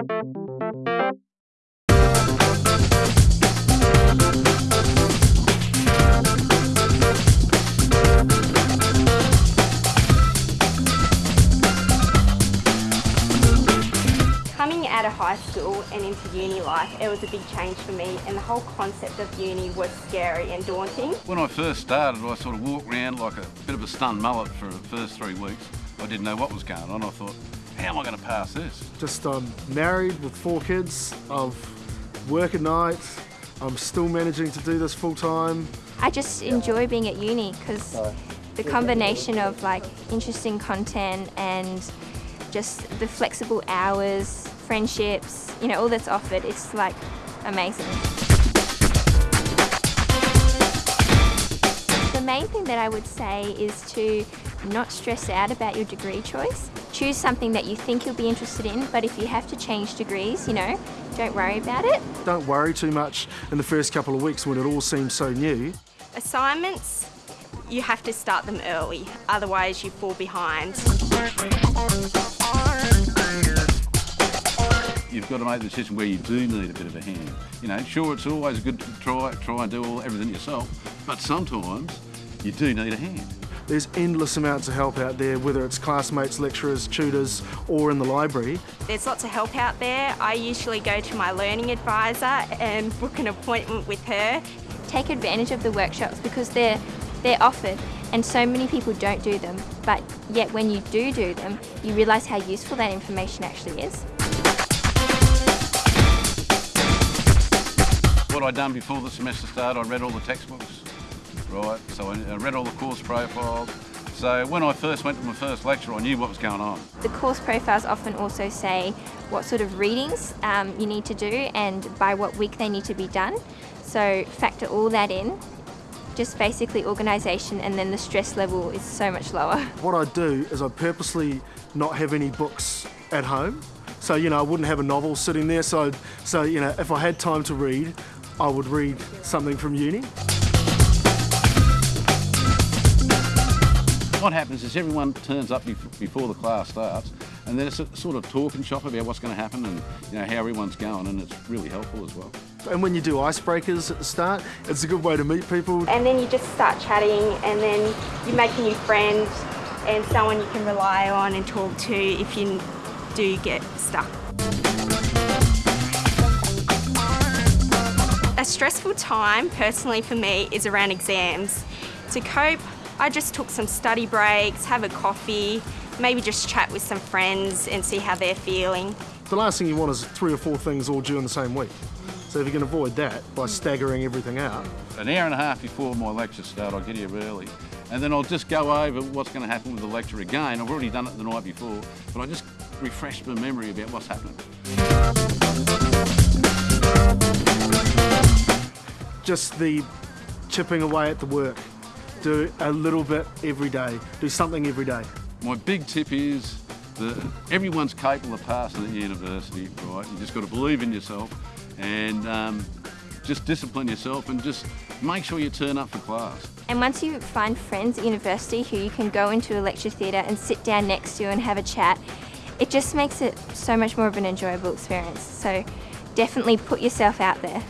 Coming out of high school and into uni life, it was a big change for me and the whole concept of uni was scary and daunting. When I first started, I sort of walked around like a bit of a stunned mullet for the first three weeks. I didn't know what was going on. I thought, am I going to pass this? Just I'm married with four kids. I've work at night. I'm still managing to do this full time. I just enjoy being at uni because the combination of like interesting content and just the flexible hours, friendships, you know, all that's offered, it's like amazing. The main thing that I would say is to not stress out about your degree choice. Choose something that you think you'll be interested in, but if you have to change degrees, you know, don't worry about it. Don't worry too much in the first couple of weeks when it all seems so new. Assignments, you have to start them early, otherwise you fall behind. You've got to make the decision where you do need a bit of a hand. You know, sure, it's always good to try, try and do all, everything yourself, but sometimes you do need a hand. There's endless amounts of help out there, whether it's classmates, lecturers, tutors, or in the library. There's lots of help out there. I usually go to my learning advisor and book an appointment with her. Take advantage of the workshops because they're, they're offered and so many people don't do them, but yet when you do do them, you realise how useful that information actually is. What I'd done before the semester started, I read all the textbooks, right? So I read all the course profiles. So when I first went to my first lecture, I knew what was going on. The course profiles often also say what sort of readings um, you need to do and by what week they need to be done. So factor all that in just basically organisation and then the stress level is so much lower. What I do is I purposely not have any books at home. So, you know, I wouldn't have a novel sitting there. So, so you know, if I had time to read, I would read something from uni. What happens is everyone turns up before the class starts and there's a sort of talk and shop about what's going to happen and you know how everyone's going and it's really helpful as well. And when you do icebreakers at the start, it's a good way to meet people. And then you just start chatting and then you make a new friend and someone you can rely on and talk to if you do get stuck. A stressful time, personally for me, is around exams. To cope, I just took some study breaks, have a coffee, maybe just chat with some friends and see how they're feeling. The last thing you want is three or four things all due in the same week. So if you can avoid that by hmm. staggering everything out. An hour and a half before my lecture start, I'll get here early. And then I'll just go over what's going to happen with the lecture again. I've already done it the night before, but I just refresh my memory about what's happening. Just the chipping away at the work do a little bit every day. Do something every day. My big tip is that everyone's capable of passing at university, right? You just got to believe in yourself and um, just discipline yourself and just make sure you turn up for class. And once you find friends at university who you can go into a lecture theatre and sit down next to and have a chat, it just makes it so much more of an enjoyable experience. So definitely put yourself out there.